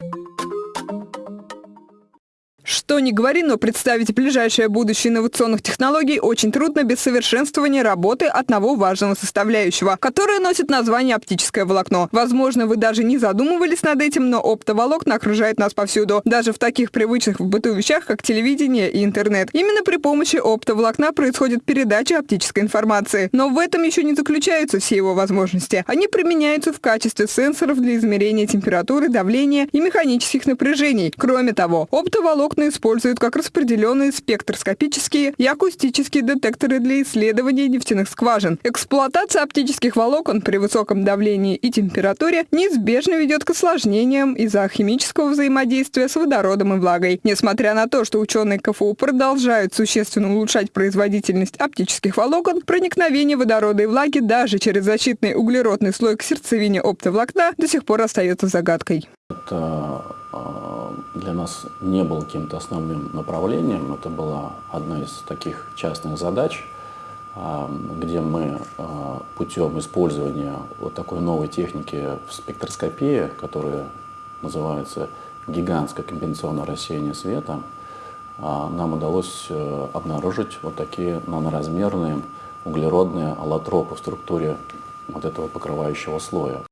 you Что ни говори, но представить ближайшее будущее инновационных технологий очень трудно без совершенствования работы одного важного составляющего, которое носит название оптическое волокно. Возможно, вы даже не задумывались над этим, но оптоволокна окружает нас повсюду, даже в таких привычных в быту вещах, как телевидение и интернет. Именно при помощи оптоволокна происходит передача оптической информации. Но в этом еще не заключаются все его возможности. Они применяются в качестве сенсоров для измерения температуры, давления и механических напряжений. Кроме того, оптоволокна Животные используют как распределенные спектроскопические и акустические детекторы для исследования нефтяных скважин. Эксплуатация оптических волокон при высоком давлении и температуре неизбежно ведет к осложнениям из-за химического взаимодействия с водородом и влагой. Несмотря на то, что ученые КФУ продолжают существенно улучшать производительность оптических волокон, проникновение водорода и влаги даже через защитный углеродный слой к сердцевине оптоволокна до сих пор остается загадкой. Это а, для нас не было каким-то основным направлением. Это была одна из таких частных задач, а, где мы а, путем использования вот такой новой техники в спектроскопии, которая называется гигантское компенсационное рассеяние света, нам удалось э, обнаружить вот такие наноразмерные углеродные аллотропы в структуре вот этого покрывающего слоя.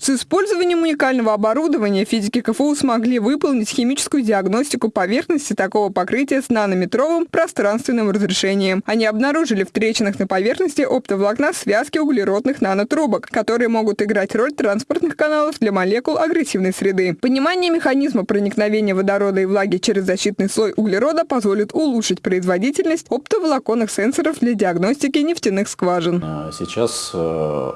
С использованием уникального оборудования физики КФУ смогли выполнить химическую диагностику поверхности такого покрытия с нанометровым пространственным разрешением. Они обнаружили в трещинах на поверхности оптоволокна связки углеродных нанотрубок, которые могут играть роль транспортных каналов для молекул агрессивной среды. Понимание механизма проникновения водорода и влаги через защитный слой углерода позволит улучшить производительность оптоволоконных сенсоров для диагностики нефтяных скважин. А сейчас э,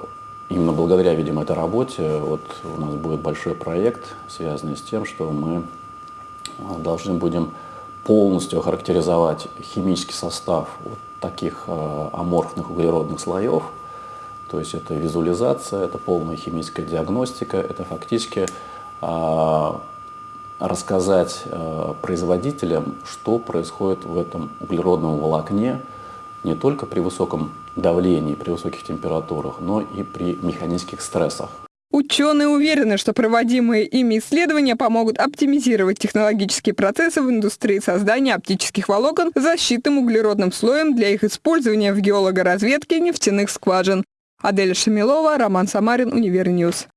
Именно благодаря, видимо, этой работе вот у нас будет большой проект, связанный с тем, что мы а, должны будем полностью охарактеризовать химический состав вот таких э, аморфных углеродных слоев. То есть это визуализация, это полная химическая диагностика, это фактически э, рассказать производителям, что происходит в этом углеродном волокне, не только при высоком давлении, при высоких температурах, но и при механических стрессах. Ученые уверены, что проводимые ими исследования помогут оптимизировать технологические процессы в индустрии создания оптических волокон защитным углеродным слоем для их использования в геологоразведке нефтяных скважин. Адель Шамилова, Роман Самарин, Универньюз.